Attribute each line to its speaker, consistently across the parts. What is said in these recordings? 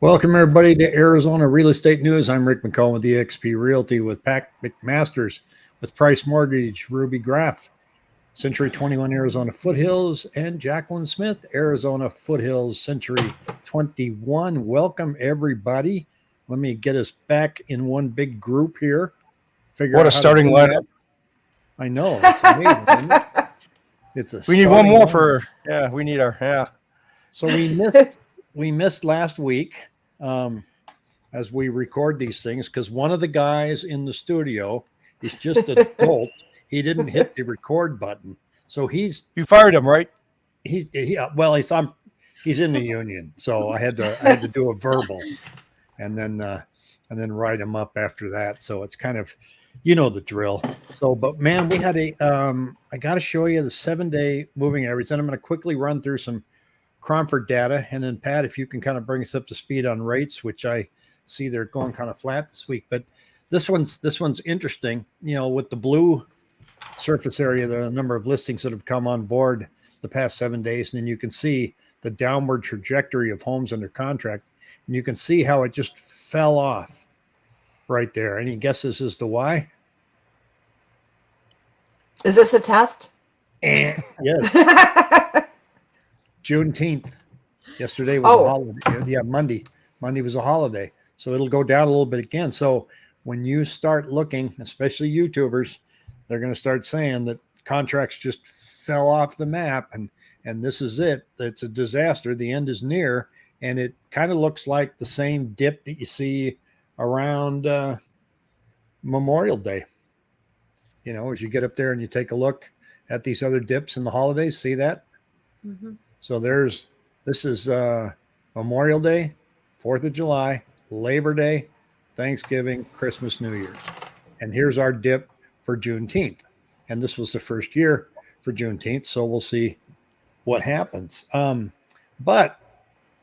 Speaker 1: Welcome everybody to Arizona Real Estate News. I'm Rick McCone with eXp Realty with Pat McMasters with Price Mortgage, Ruby Graff, Century 21 Arizona Foothills, and Jacqueline Smith, Arizona Foothills Century 21. Welcome everybody. Let me get us back in one big group here.
Speaker 2: Figure what a starting lineup.
Speaker 1: I know. It's amazing. it?
Speaker 2: It's a we need one more for yeah, we need our yeah.
Speaker 1: So we missed we missed last week um, as we record these things because one of the guys in the studio is just a dolt. He didn't hit the record button, so he's
Speaker 2: you fired him, right?
Speaker 1: He, he uh, well, he's I'm he's in the union, so I had to I had to do a verbal, and then uh, and then write him up after that. So it's kind of you know the drill. So, but man, we had a um, I got to show you the seven day moving average, and I'm going to quickly run through some Cromford data. And then Pat, if you can kind of bring us up to speed on rates, which I see they're going kind of flat this week, but this one's this one's interesting. You know, with the blue surface area, the number of listings that have come on board the past seven days, and then you can see the downward trajectory of homes under contract, and you can see how it just fell off right there. Any guesses as to why?
Speaker 3: Is this a test?
Speaker 1: And yes. Juneteenth. Yesterday was oh. a holiday. Yeah, Monday. Monday was a holiday. So it'll go down a little bit again. So when you start looking, especially YouTubers, they're going to start saying that contracts just fell off the map and and this is it. It's a disaster. The end is near. And it kind of looks like the same dip that you see around uh, Memorial Day. You know, as you get up there and you take a look at these other dips in the holidays, see that? Mm-hmm. So there's this is uh, Memorial Day, Fourth of July, Labor Day, Thanksgiving, Christmas, New Year's, and here's our dip for Juneteenth. And this was the first year for Juneteenth, so we'll see what happens. Um, but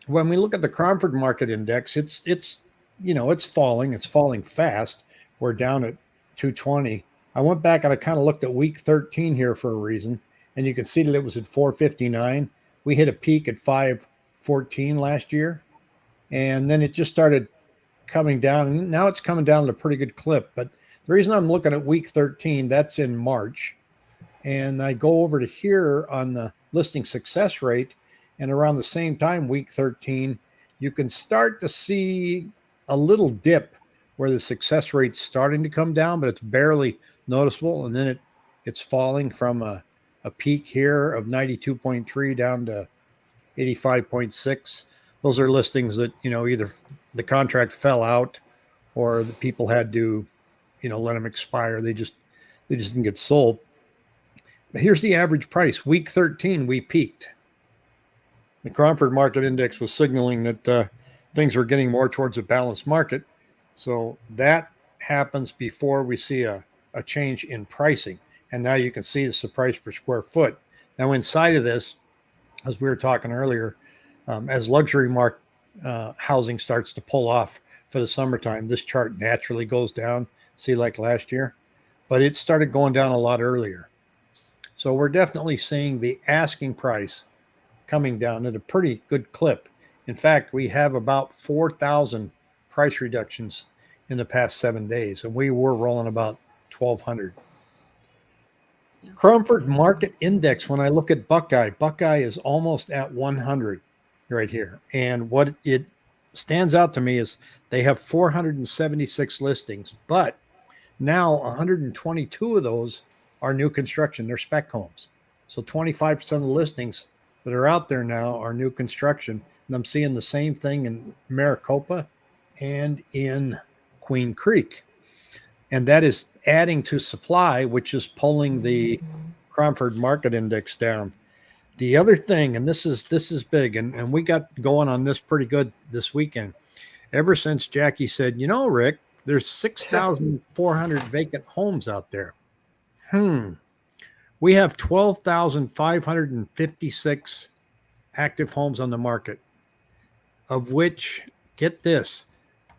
Speaker 1: when we look at the Cromford Market Index, it's it's you know it's falling, it's falling fast. We're down at 220. I went back and I kind of looked at week 13 here for a reason, and you can see that it was at 459 we hit a peak at 514 last year and then it just started coming down and now it's coming down at a pretty good clip. But the reason i'm looking at week 13 that's in march and i go over to here on the listing success rate and around the same time week 13 you can start to see a little dip where the success rate's starting to come down but it's barely noticeable and then it it's falling from a a peak here of 92.3 down to 85.6. Those are listings that, you know, either the contract fell out or the people had to, you know, let them expire. They just, they just didn't get sold. But here's the average price. Week 13, we peaked. The Cromford Market Index was signaling that uh, things were getting more towards a balanced market. So that happens before we see a, a change in pricing. And now you can see it's the price per square foot. Now inside of this, as we were talking earlier, um, as luxury mark uh, housing starts to pull off for the summertime, this chart naturally goes down. See, like last year, but it started going down a lot earlier. So we're definitely seeing the asking price coming down at a pretty good clip. In fact, we have about 4,000 price reductions in the past seven days, and we were rolling about 1,200. Cromford Market Index, when I look at Buckeye, Buckeye is almost at 100 right here. And what it stands out to me is they have 476 listings, but now 122 of those are new construction. They're spec homes. So 25% of the listings that are out there now are new construction. And I'm seeing the same thing in Maricopa and in Queen Creek and that is adding to supply, which is pulling the Cromford Market Index down. The other thing, and this is this is big, and, and we got going on this pretty good this weekend. Ever since Jackie said, you know, Rick, there's 6,400 vacant homes out there. Hmm. We have 12,556 active homes on the market, of which, get this,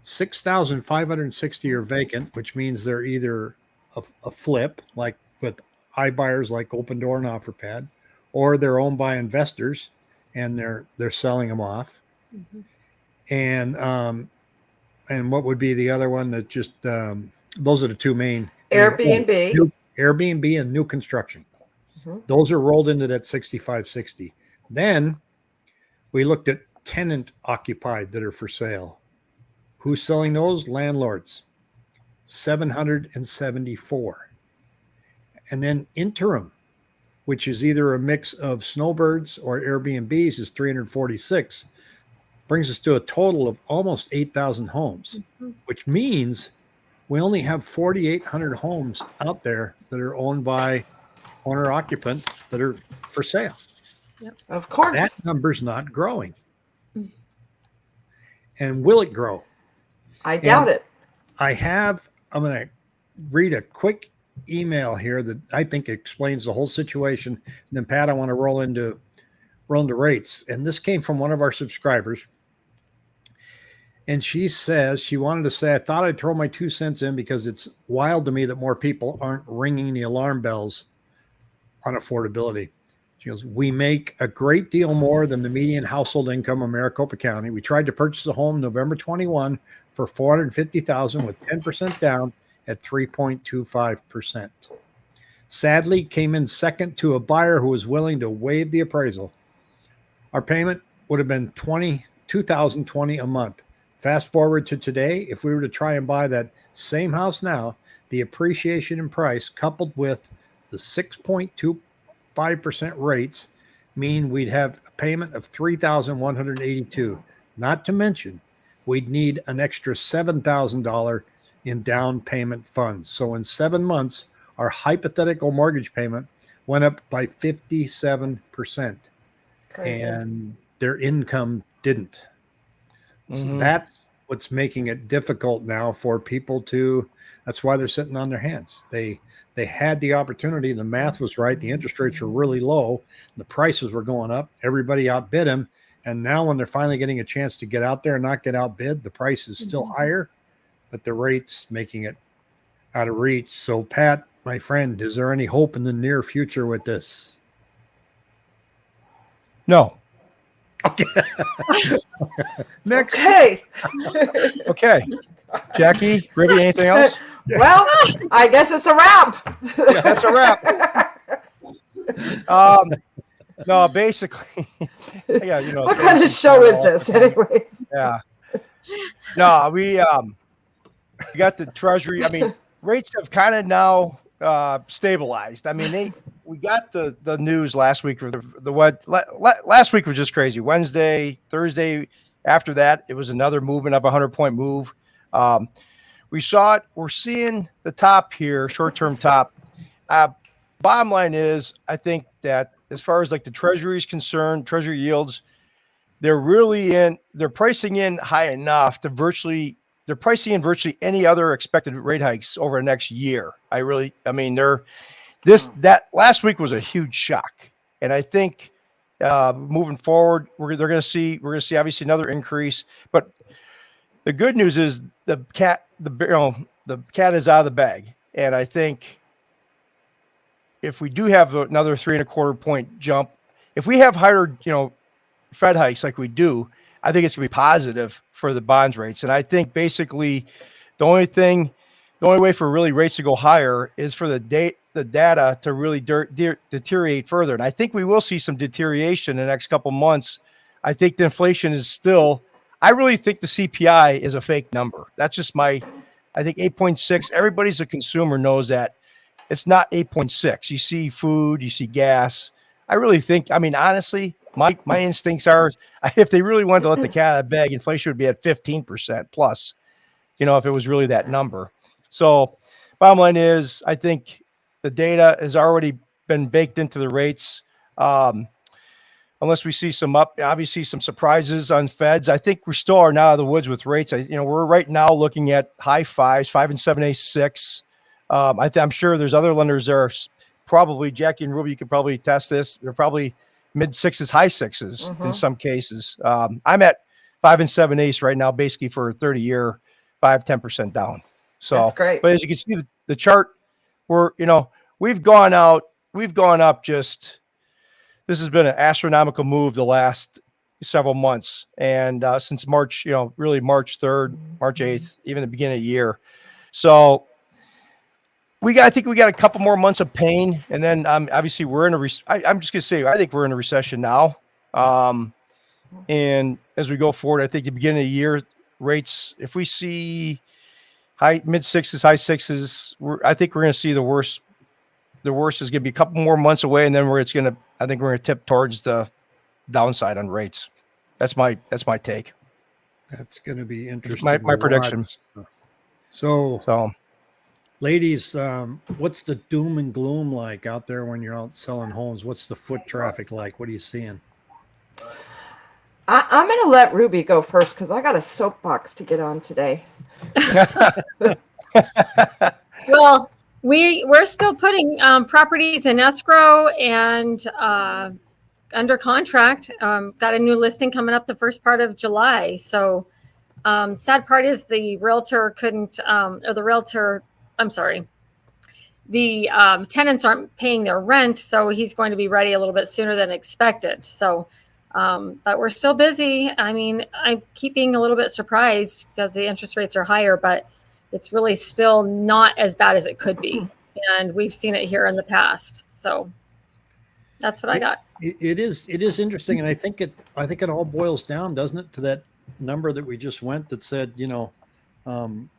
Speaker 1: 6,560 are vacant, which means they're either a, a, flip, like with iBuyers like Opendoor and OfferPad, or they're owned by investors and they're they're selling them off. Mm-hmm. and um, and what would be the other one that just um, those are the two main
Speaker 3: Airbnb.
Speaker 1: New- Airbnb and new construction.
Speaker 3: Mhm.
Speaker 1: Those are rolled into that 6560. Then we looked at tenant occupied that are for sale. Who's selling those? Landlords. 774. And then interim, which is either a mix of snowbirds or Airbnbs, is 346. Brings us to a total of almost 8,000 homes,
Speaker 3: Mhm.
Speaker 1: which means we only have 4,800 homes out there that are owned by owner occupant that are for sale. Yep.
Speaker 3: Of course.
Speaker 1: That number's not growing.
Speaker 3: Mm.
Speaker 1: And will it grow?
Speaker 3: I doubt it.
Speaker 1: I have, I'm going to read a quick email here that I think explains the whole situation. And then Pat, I want to roll into roll into rates. And this came from one of our subscribers. And she says she wanted to say, I thought I'd throw my two cents in because it's wild to me that more people aren't ringing the alarm bells on affordability. Goes, We make a great deal more than the median household income of Maricopa County. We tried to purchase a home November 21 for 450,000 with 10% down at 3.25%. Sadly, came in second to a buyer who was willing to waive the appraisal. Our payment would have been 20 2020 a month. Fast forward to today, if we were to try and buy that same house now, the appreciation in price coupled with the 6.25% rates mean we'd have a payment of 3182 not to mention we'd need an extra $7,000 in down payment funds. So in 7 months our hypothetical mortgage payment went up by 57%
Speaker 3: Crazy.
Speaker 1: and their income didn't. So
Speaker 2: Mhm.
Speaker 1: that's what's making it difficult now for people to. That's why they're sitting on their hands. They they had the opportunity. The math was right. The interest rates were really low. The prices were going up. Everybody outbid them. And now, when they're finally getting a chance to get out there and not get outbid, the price is still
Speaker 3: Mhm.
Speaker 1: higher, but the rates making it out of reach. So, Pat, my friend, is there any hope in the near future with this?
Speaker 2: No.
Speaker 1: Okay. Next.
Speaker 3: Okay.
Speaker 2: Okay. Jackie, Ruby, anything else?
Speaker 3: well, I guess it's a wrap.
Speaker 2: That's a wrap. Um, no, basically, yeah, you know.
Speaker 3: what kind of show is this, anyways?
Speaker 2: Yeah. No, we um, we got the treasury. I mean, rates have kind of now uh, stabilized. I mean, they we got the the news last week or the the what la, la, last week was just crazy. Wednesday, Thursday. After that, it was another movement of a hundred point move. Um, we saw it. We're seeing the top here, short term top. Uh, bottom line is, I think that as far as like the treasury is concerned, treasury yields, they're really in. They're pricing in high enough to virtually. They're pricing in virtually any other expected rate hikes over the next year. I really, I mean, they're this that last week was a huge shock, and I think uh, moving forward, we're they're going to see we're going to see obviously another increase. But the good news is the cat the you know, the cat is out of the bag, and I think if we do have another three and a quarter point jump, if we have higher you know Fed hikes like we do, I think it's going to be positive for the bonds rates. And I think basically the only thing, the only way for really rates to go higher is for the date, the data to really de- de- deteriorate further. And I think we will see some deterioration in the next couple months. I think the inflation is still, I really think the CPI is a fake number. That's just my, I think 8.6, everybody's a consumer knows that it's not 8.6. You see food, you see gas. I really think, I mean, honestly, my my instincts are if they really wanted to let the cat out of the bag, inflation would be at 15% plus, you know, if it was really that number. So bottom line is I think the data has already been baked into the rates. Um, unless we see some up, obviously some surprises on feds. I think we're still are now out of the woods with rates. I, you know, we're right now looking at high fives, five and seven, eight, six. Um, I I'm sure there's other lenders there. are Probably Jackie and Ruby, you could probably test this. They're probably mid sixes, high 6s in
Speaker 3: Mhm.
Speaker 2: some cases. Um, I'm at five and seven eighths right now, basically for a 30 year, five, 10% down. So,
Speaker 3: That's great.
Speaker 2: but as you can see, the, the chart, we're, you know, we've gone out, we've gone up just, this has been an astronomical move the last several months, and uh, since March, you know, really March third, March
Speaker 3: Mm-hmm.
Speaker 2: eighth, even the beginning of the year. So we got, I think we got a couple more months of pain, and then um, obviously we're in a. I, I'm just gonna say, I think we're in a recession now. Um, and as we go forward, I think the beginning of the year rates, if we see high mid sixes, high sixes, we're, I think we're going to see the worst. The worst is going to be a couple more months away, and then where it's going to, I think we're going to tip towards the downside on rates. That's my that's my take.
Speaker 1: That's going to be interesting.
Speaker 2: my
Speaker 1: to
Speaker 2: prediction.
Speaker 1: So,
Speaker 2: So
Speaker 1: ladies, um, what's the doom and gloom like out there when you're out selling homes? What's the foot traffic like? What are you seeing?
Speaker 3: I, I'm going to let Ruby go first because I got a soapbox to get on today.
Speaker 4: Well, we we're still putting um, properties in escrow and uh, under contract. Um, got a new listing coming up the first part of July. So, um, sad part is the realtor couldn't, um, or the realtor. I'm sorry. The um, tenants aren't paying their rent, so he's going to be ready a little bit sooner than expected. So, um, but we're still busy. I mean, I keep being a little bit surprised because the interest rates are higher, but it's really still not as bad as it could be. And we've seen it here in the past. So that's what I got.
Speaker 1: It, it is it is interesting, and I think it I think it all boils down, doesn't it, to that number that we just went that said, you know, um,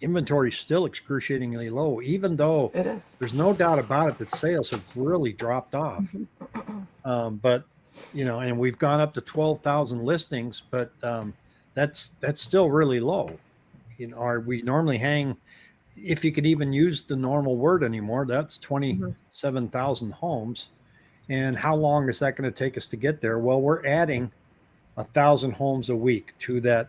Speaker 1: inventory is still excruciatingly low, even though
Speaker 3: It is.
Speaker 1: there's no doubt about it that sales have really dropped off. Um, but you know, and we've gone up to twelve thousand listings, but um, that's that's still really low. You know, are we normally hang? If you could even use the normal word anymore, that's twenty-seven thousand homes. And how long is that going to take us to get there? Well, we're adding a thousand homes a week to that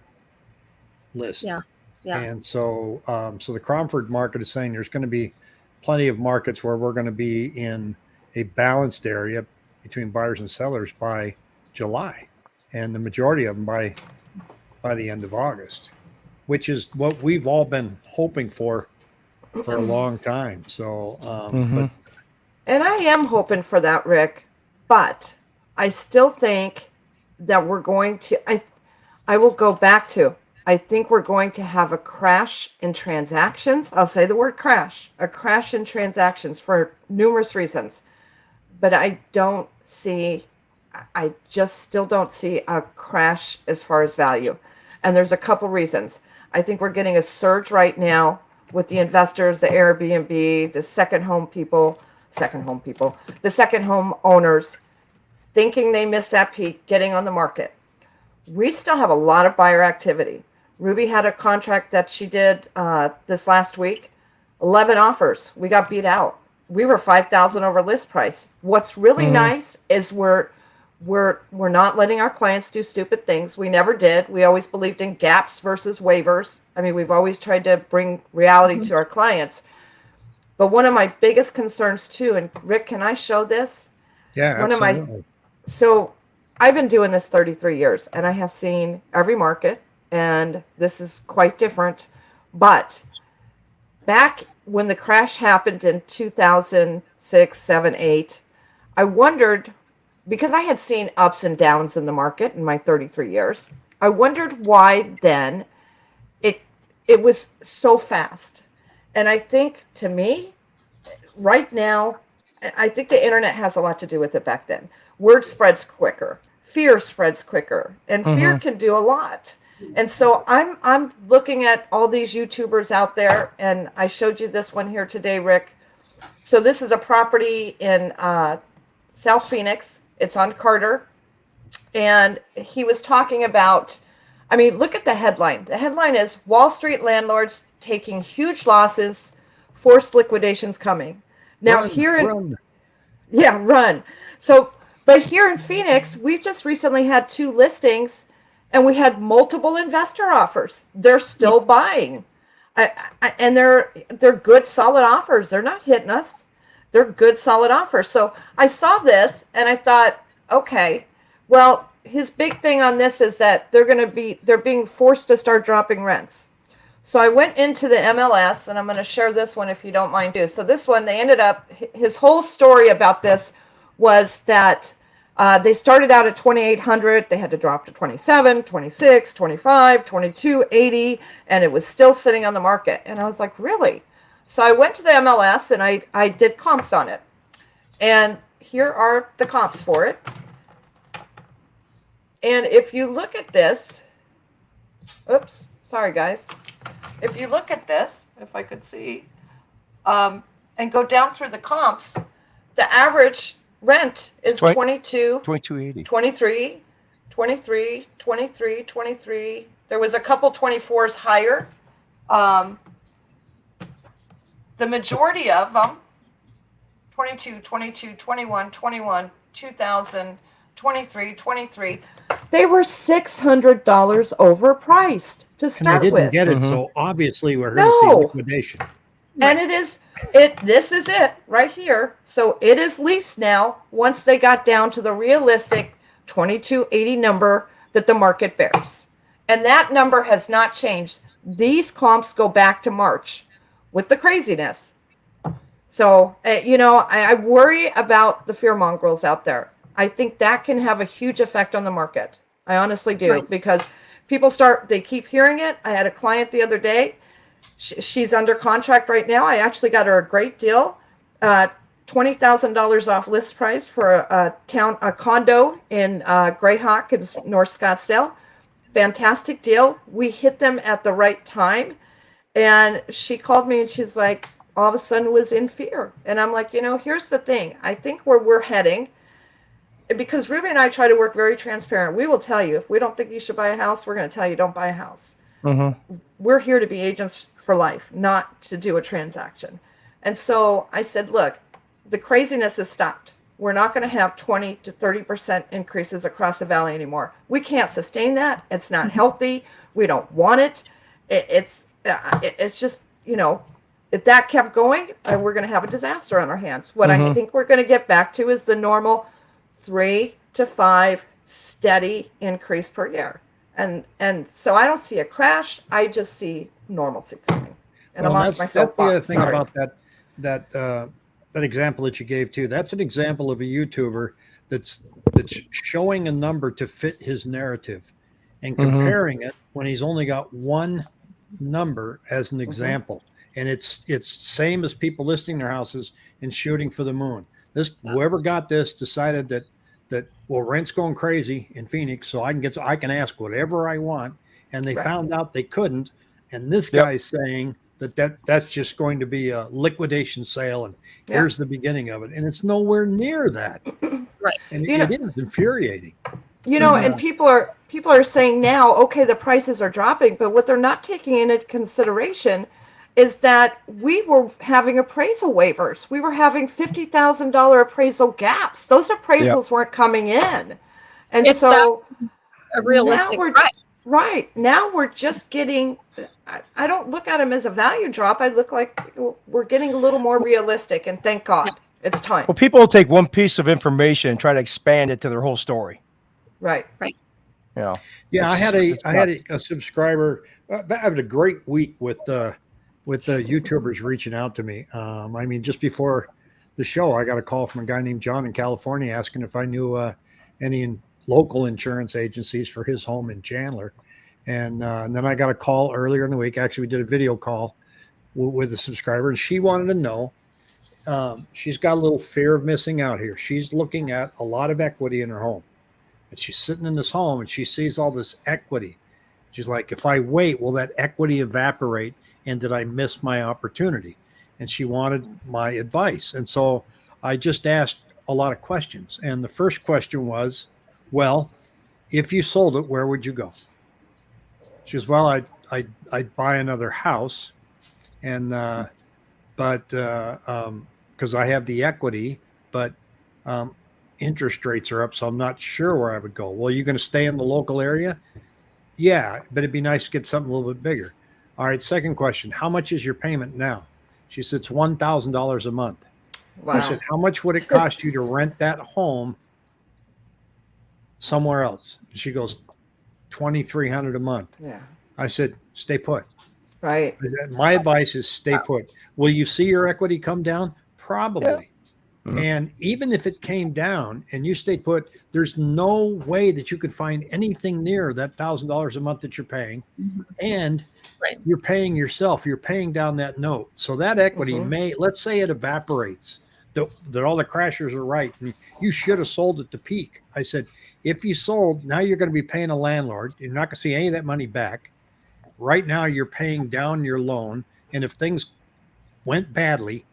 Speaker 1: list.
Speaker 4: Yeah. Yeah.
Speaker 1: And so, um, so the Cromford market is saying there's going to be plenty of markets where we're going to be in a balanced area between buyers and sellers by July, and the majority of them by by the end of August, which is what we've all been hoping for for a long time. So, um, but
Speaker 3: And I am hoping for that, Rick, but I still think that we're going to I I will go back to I think we're going to have a crash in transactions. I'll say the word crash, a crash in transactions for numerous reasons. But I don't see I just still don't see a crash as far as value. And there's a couple reasons. I think we're getting a surge right now with the investors, the Airbnb, the second home people, second home people, the second home owners thinking they missed that peak, getting on the market. We still have a lot of buyer activity. Ruby had a contract that she did uh, this last week, 11 offers. We got beat out. We were 5,000 over list price. What's really nice is we're we're we're not letting our clients do stupid things. We never did. We always believed in gaps versus waivers. I mean, we've always tried to bring reality mm-hmm. to our clients. But one of my biggest concerns too, and Rick, can I show this?
Speaker 1: yeah,
Speaker 3: One of my- So I've been doing this 33 years and I have seen every market and this is quite different. But back when the crash happened in 2006, 7, 8, I wondered because I had seen ups and downs in the market in my 33 years. I wondered why then it it was so fast. And I think to me right now I think the internet has a lot to do with it back then. Word spreads quicker, fear spreads quicker, and fear can do a lot. And so I'm I'm looking at all these YouTubers out there, and I showed you this one here today, Rick. So this is a property in uh, South Phoenix. It's on Carter, and he was talking about. I mean, look at the headline. The headline is Wall Street landlords taking huge losses, forced liquidations coming. Now
Speaker 1: Run,
Speaker 3: here in
Speaker 1: run.
Speaker 3: yeah, run. So, but here in Phoenix, we've just recently had two listings and we had multiple investor offers. They're still buying. I, I, and they're they're good solid offers. They're not hitting us. They're good solid offers. So, I saw this and I thought, okay, well, his big thing on this is that they're going to be they're being forced to start dropping rents. So I went into the MLS and I'm going to share this one if you don't mind too. So this one, they ended up, his whole story about this was that Uh, they started out at 2,800. They had to drop to 27, 26, 25, 22, 80, and it was still sitting on the market. And I was like, really? So I went to the MLS and I, I did comps on it. And here are the comps for it. And if you look at this, oops, sorry guys. If you look at this, if I could see, um, and go down through the comps, the average rent is
Speaker 2: Twen-
Speaker 3: 22,
Speaker 2: 2280.
Speaker 3: 23, 23, 23, 23. There was a couple 24s higher. Um, the majority of them 22, 22, 21, 21, 2000, 23, 23. They were $600 overpriced to start
Speaker 1: And I
Speaker 3: start
Speaker 1: didn't
Speaker 3: with.
Speaker 1: get it,
Speaker 2: Mhm.
Speaker 1: so obviously we're here to see
Speaker 3: No.
Speaker 1: liquidation.
Speaker 3: and it is it this is it right here so it is leased now once they got down to the realistic 2280 number that the market bears and that number has not changed these comps go back to march with the craziness so uh, you know I, I worry about the fear mongrels out there i think that can have a huge effect on the market i honestly do
Speaker 4: Right.
Speaker 3: because people start they keep hearing it i had a client the other day Sh- she's under contract right now. I actually got her a great deal, uh, twenty thousand dollars off list price for a, a town a condo in uh, Grayhawk in North Scottsdale. Fantastic deal. We hit them at the right time, and she called me and she's like, all of a sudden was in fear, and I'm like, you know, here's the thing. I think where we're heading. Because Ruby and I try to work very transparent. We will tell you if we don't think you should buy a house, we're going to tell you don't buy a house
Speaker 2: Mm-hmm.
Speaker 3: we're here to be agents for life, not to do a transaction. And so I said, look, the craziness has stopped. We're not going to have 20 to 30% increases across the valley anymore. We can't sustain that. It's not healthy. We don't want it. it it's it, it's just, you know, if that kept going, uh, we're going to have a disaster on our hands. What I
Speaker 2: Mhm.
Speaker 3: think we're going to get back to is the normal three to five steady increase per year. And and so I don't see a crash. I just see normalcy coming. And
Speaker 1: Well,
Speaker 3: I'm
Speaker 1: that's,
Speaker 3: off my
Speaker 1: that's the other thing
Speaker 3: Sorry.
Speaker 1: about that that uh, that example that you gave too. That's an example of a YouTuber that's that's showing a number to fit his narrative and
Speaker 2: Mhm.
Speaker 1: comparing it when he's only got one number as
Speaker 3: Mm-hmm.
Speaker 1: an example. And it's it's same as people listing their houses and shooting for the moon. This whoever got this decided that that well rent's going crazy in Phoenix, so I can get so I can ask whatever I want, and they
Speaker 3: Right.
Speaker 1: found out they couldn't. And this
Speaker 2: Yep.
Speaker 1: guy's saying that, that that's just going to be a liquidation sale, and
Speaker 3: Yeah.
Speaker 1: here's the beginning of it, and it's nowhere near that.
Speaker 4: Right.
Speaker 1: And
Speaker 3: You
Speaker 1: it is infuriating.
Speaker 3: you know, and
Speaker 1: Yeah.
Speaker 3: people are people are saying now, okay, the prices are dropping, but what they're not taking into consideration is that we were having appraisal waivers. We were having fifty thousand dollar appraisal gaps. Those appraisals weren't coming in, and
Speaker 4: It's
Speaker 3: so.
Speaker 4: A realistic
Speaker 3: we're-
Speaker 4: price.
Speaker 3: Right. Now we're just getting, I, I don't look at them as a value drop. I look like we're getting a little more realistic, and thank God it's time.
Speaker 2: Well, people will take one piece of information and try to expand it to their whole story.
Speaker 3: Right.
Speaker 2: You know,
Speaker 1: Yeah, I had a I had a, a subscriber. uh, I had a great week with uh, with the YouTubers reaching out to me. Um, I mean, just before the show, I got a call from a guy named John in California asking if I knew uh, any in- local insurance agencies for his home in Chandler. And, uh, and then I got a call earlier in the week. Actually, we did a video call with a subscriber, and she wanted to know. Um, she's got a little fear of missing out here. She's looking at a lot of equity in her home and she's sitting in this home and she sees all this equity. She's like, if I wait, will that equity evaporate? And did I miss my opportunity? And she wanted my advice. And so I just asked a lot of questions. And the first question was, well, if you sold it, where would you go? She goes, well, I'd, I'd, I'd buy another house. And, uh, but, uh, um, cause I have the equity, but, um, interest rates are up, so I'm not sure where I would go. Well, you're going to stay in the local area? Yeah, but it'd be nice to get something a little bit bigger. All right, second question. How much is your payment now? She said it's one thousand dollars a month.
Speaker 3: Wow.
Speaker 1: I said, How much would it cost you to rent that home somewhere else? She goes, twenty three hundred a month.
Speaker 3: Yeah.
Speaker 1: I said, stay put.
Speaker 3: Right.
Speaker 1: My advice is stay put. Will you see your equity come down? Probably.
Speaker 2: Mhm.
Speaker 1: And even if it came down and you stayed put, there's no way that you could find anything near that thousand dollars a month that you're paying.
Speaker 4: Mhm.
Speaker 1: And
Speaker 4: Right.
Speaker 1: you're paying yourself, you're paying down that note. So that equity
Speaker 3: Mhm.
Speaker 1: may, let's say it evaporates, that, that all the crashers are right. And you should have sold at the peak. I said, if you sold, now you're going to be paying a landlord. You're not going to see any of that money back. Right now, you're paying down your loan. And if things went badly,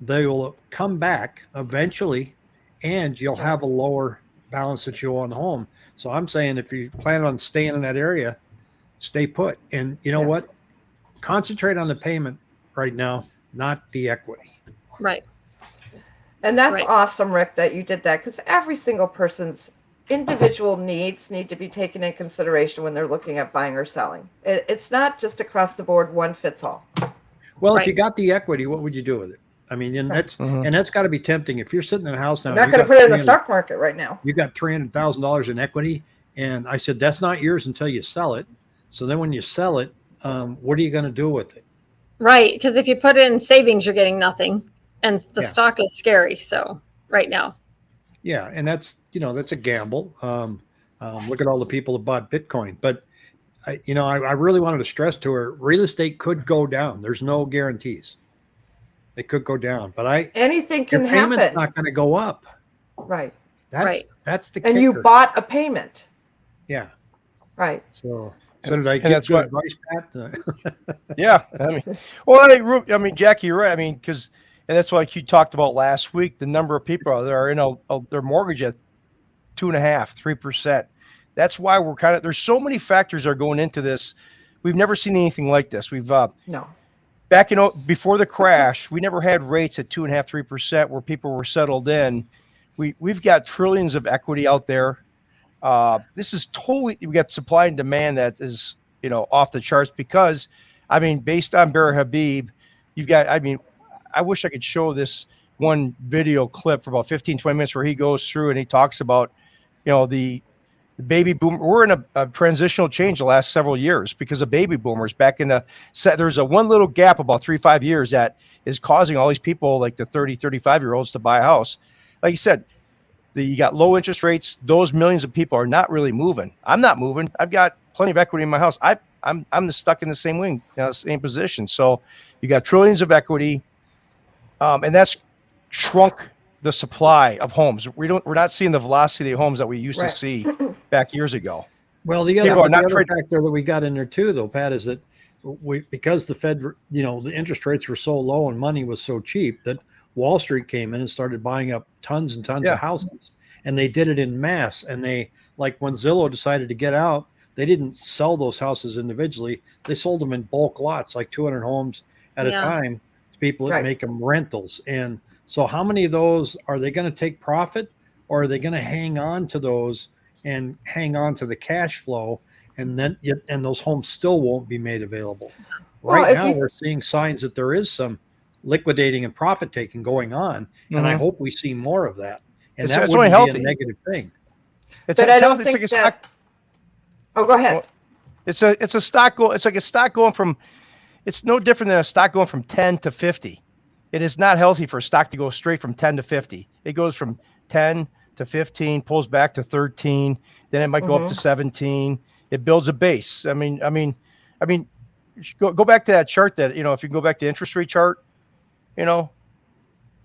Speaker 1: they will come back eventually and you'll have a lower balance that you owe on the home. So I'm saying if you plan on staying in that area, stay put. And you know
Speaker 3: Yeah.
Speaker 1: what? Concentrate on the payment right now, not the equity.
Speaker 4: Right.
Speaker 3: And that's
Speaker 4: Right.
Speaker 3: awesome, Rick, that you did that because every single person's individual needs need to be taken in consideration when they're looking at buying or selling. It, it's not just across the board, one fits all.
Speaker 1: Well, if you got the equity, what would you do with it? I mean, and
Speaker 3: Right.
Speaker 1: that's
Speaker 2: Mhm.
Speaker 1: and that's got to be tempting. If you're sitting in a house now,
Speaker 3: I'm not going to put it in the stock market right now.
Speaker 1: You got three hundred thousand dollars in equity, and I said that's not yours until you sell it. So then, when you sell it, um, what are you going to do with it?
Speaker 4: Right. Because if you put it in savings, you're getting nothing. And the
Speaker 1: Yeah.
Speaker 4: stock is scary. So right now.
Speaker 1: Yeah, and that's you know that's a gamble. Um, um, look at all the people that bought Bitcoin, but I, you know I, I really wanted to stress to her: real estate could go down. There's no guarantees. It could go down, but I
Speaker 3: Anything
Speaker 1: your
Speaker 3: can
Speaker 1: payment's
Speaker 3: happen.
Speaker 1: not going to go up.
Speaker 3: right.
Speaker 1: That's
Speaker 4: Right.
Speaker 1: that's the
Speaker 3: And you bought a payment.
Speaker 1: yeah.
Speaker 3: Right.
Speaker 1: So so did I
Speaker 2: and
Speaker 1: give
Speaker 2: that's
Speaker 1: good
Speaker 2: what-
Speaker 1: advice, Pat?
Speaker 2: Yeah, I mean, well, I, Ru- I mean, Jackie, you're right. I mean, because and that's like you talked about last week. The number of people that are in a, a their mortgage at two and a half, three percent. That's why we're kind of there's so many factors that are going into this. We've never seen anything like this. We've uh,
Speaker 3: No.
Speaker 2: Back in before the crash, we never had rates at two and a half, three percent where people were settled in. We we've got trillions of equity out there. Uh, this is totally we got supply and demand that is you know off the charts because, I mean, based on Bear Habib, you've got. I mean, I wish I could show this one video clip for about 15, 20 minutes where he goes through and he talks about, you know, the baby boom. We're in a, a transitional change the last several years because of baby boomers. Back in the set, there's a one little gap about three, five years that is causing all these people, like the 30, 35 year olds, to buy a house. Like you said, the, you got low interest rates. Those millions of people are not really moving. I'm not moving. I've got plenty of equity in my house. I, I'm, I'm stuck in the same wing, you know, same position. So you got trillions of equity, um, and that's shrunk the supply of homes. We don't. We're not seeing the velocity of homes that we used
Speaker 3: Right.
Speaker 2: to see back years ago.
Speaker 1: Well, the other,
Speaker 2: People are
Speaker 1: the other factor that we got in there too, though, Pat, is that we because the Fed, you know, the interest rates were so low and money was so cheap that Wall Street came in and started buying up tons and tons
Speaker 2: Yeah.
Speaker 1: of houses, and they did it in mass. And they like when Zillow decided to get out, they didn't sell those houses individually; they sold them in bulk lots, like 200 homes at a time, to people that
Speaker 3: Right.
Speaker 1: make them rentals. And so, how many of those are they going to take profit, or are they going to hang on to those? And hang on to the cash flow and then and those homes still won't be made available
Speaker 3: Well,
Speaker 1: right
Speaker 3: if
Speaker 1: now
Speaker 3: you-
Speaker 1: we're seeing signs that there is some liquidating and profit taking going on and i
Speaker 2: Mhm.
Speaker 1: hope we see more of that and
Speaker 2: It's-
Speaker 1: that
Speaker 2: it's
Speaker 1: would be
Speaker 2: healthy.
Speaker 1: a negative thing
Speaker 2: It's,
Speaker 3: But
Speaker 2: it's
Speaker 3: I don't
Speaker 2: healthy. It's
Speaker 3: think
Speaker 2: like a
Speaker 3: that-
Speaker 2: stock.
Speaker 3: Oh, go ahead.
Speaker 2: Well, It's a it's a stock go. It's like a stock going from. It's no different than a stock going from ten to fifty. It is not healthy for a stock to go straight from ten to fifty. It goes from ten to fifteen, pulls back to thirteen, then it might go up to seventeen. It builds a base. I mean, I mean, I mean, go go back to that chart that you know. If you go back to the interest rate chart, you know,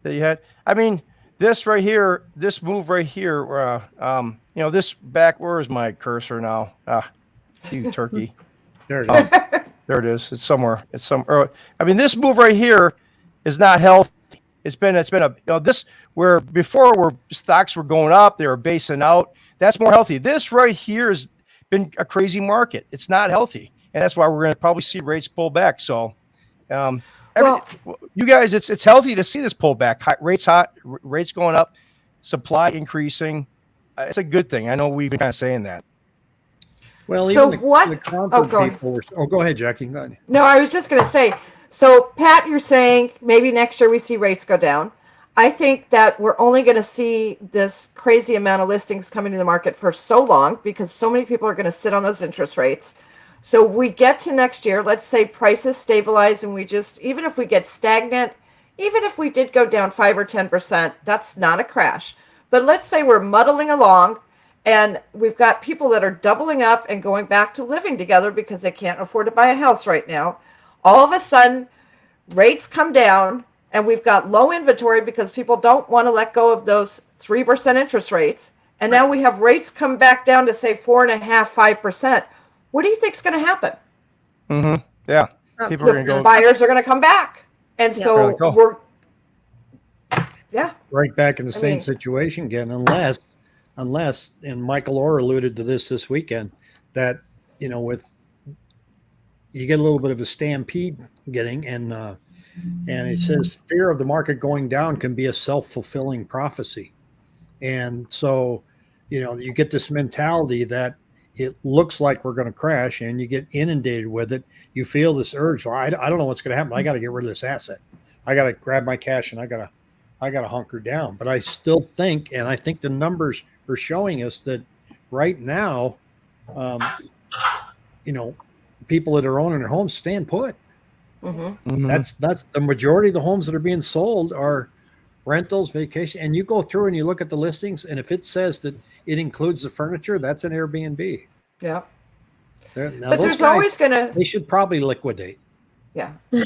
Speaker 2: that you had. I mean, this right here, this move right here, uh, um, you know, this back. Where is my cursor now? Ah, you turkey.
Speaker 1: there it
Speaker 2: Oh,
Speaker 1: is
Speaker 2: there it is. It's somewhere. It's some. Or, I mean, this move right here is not healthy. It's been. It's been a. You know, this where before where stocks were going up, they were basing out. That's more healthy. This right here has been a crazy market. It's not healthy, and that's why we're going to probably see rates pull back. So, um, every, you guys, it's it's healthy to see this pullback. High, rates hot, r- rates going up, supply increasing. Uh, it's a good thing. I know we've been kind of saying that.
Speaker 1: well
Speaker 3: So
Speaker 1: the,
Speaker 3: what-
Speaker 1: the
Speaker 3: oh, go ahead.
Speaker 1: people were, oh go ahead jackie go ahead.
Speaker 3: No, I was just going to say. So, Pat, you're saying maybe next year we see rates go down. I think that we're only going to see this crazy amount of listings coming to the market for so long because so many people are going to sit on those interest rates. So, we get to next year, let's say prices stabilize and we just, even if we get stagnant even if we did go down five or 10%, that's not a crash. But let's say we're muddling along and we've got people that are doubling up and going back to living together because they can't afford to buy a house right now. All of a sudden, rates come down and we've got low inventory because people don't want to let go of those 3% interest rates. And now we have rates come back down to say four and a half, five percent. What do you think is going to happen?
Speaker 2: Mm-hmm. Yeah.
Speaker 4: Um,
Speaker 2: People are
Speaker 3: The
Speaker 2: gonna go.
Speaker 3: buyers are going to come back, and
Speaker 4: Yeah.
Speaker 3: so
Speaker 2: Really cool.
Speaker 3: we're, yeah,
Speaker 1: right back in the
Speaker 3: I
Speaker 1: same
Speaker 3: mean-
Speaker 1: situation again, unless, unless, and Michael Orr alluded to this this weekend, that, you know, with, you get a little bit of a stampede getting and, uh, and it says fear of the market going down can be a self-fulfilling prophecy. And so, you know, you get this mentality that it looks like we're going to crash and you get inundated with it. You feel this urge. Well, I, I don't know what's going to happen. I got to get rid of this asset. I got to grab my cash and I got to I got to hunker down. But I still think, and I think the numbers are showing us that right now, um, you know, people that are owning their homes stand put.
Speaker 3: hmm
Speaker 2: Mhm.
Speaker 1: That's that's the majority of the homes that are being sold are rentals, vacation, and you go through and you look at the listings, and if it says that it includes the furniture, that's an Airbnb.
Speaker 3: yeah.
Speaker 1: Now
Speaker 3: But there's
Speaker 1: guys,
Speaker 3: always going to,
Speaker 1: they should probably liquidate.
Speaker 3: yeah,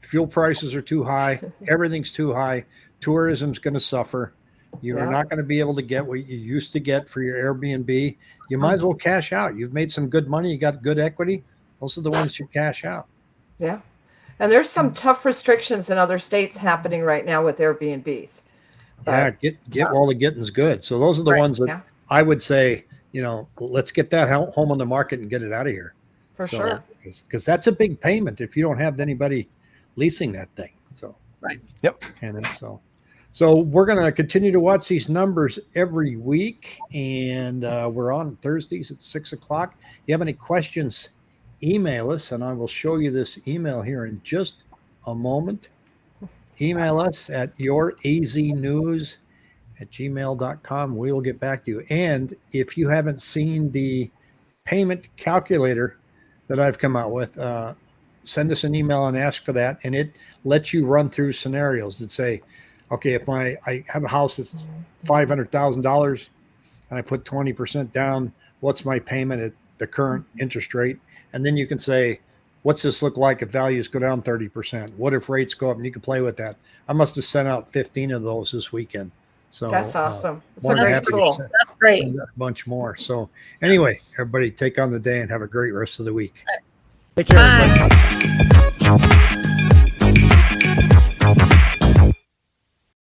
Speaker 1: fuel prices are too high everything's too high tourism's going to suffer you're
Speaker 3: Yeah.
Speaker 1: not going to be able to get what you used to get for your airbnb you might as well cash out you've made some good money you got good equity those are the ones you cash out
Speaker 3: yeah. And there's some tough restrictions in other states happening right now with Airbnbs.
Speaker 1: yeah get get while the getting's good so those are the
Speaker 3: Right,
Speaker 1: ones that
Speaker 3: yeah.
Speaker 1: i would say you know let's get that home on the market and get it out of here
Speaker 3: For
Speaker 1: so
Speaker 3: sure.
Speaker 1: because that's a big payment if you don't have anybody leasing that thing so
Speaker 4: Right.
Speaker 2: Yep.
Speaker 1: and so so we're going to continue to watch these numbers every week and uh, we're on thursdays at six o'clock you have any questions email us and i will show you this email here in just a moment. Email us at your az news at gmail.com we will get back to you. And if you haven't seen the payment calculator that i've come out with uh, send us an email and ask for that and it lets you run through scenarios that say okay if my i have a house that's $500000 and i put 20% down what's my payment at the current interest rate and then you can say what's this look like if values go down 30% what if rates go up and you can play with that i must have sent out 15 of those this weekend so
Speaker 3: That's
Speaker 1: uh,
Speaker 3: awesome. It's a
Speaker 1: more than
Speaker 3: great
Speaker 1: happy to
Speaker 3: tool.
Speaker 1: send-
Speaker 4: That's great.
Speaker 1: send a bunch more so anyway everybody take on the day and have a great rest of the week
Speaker 2: Take care. everybody.
Speaker 4: Bye.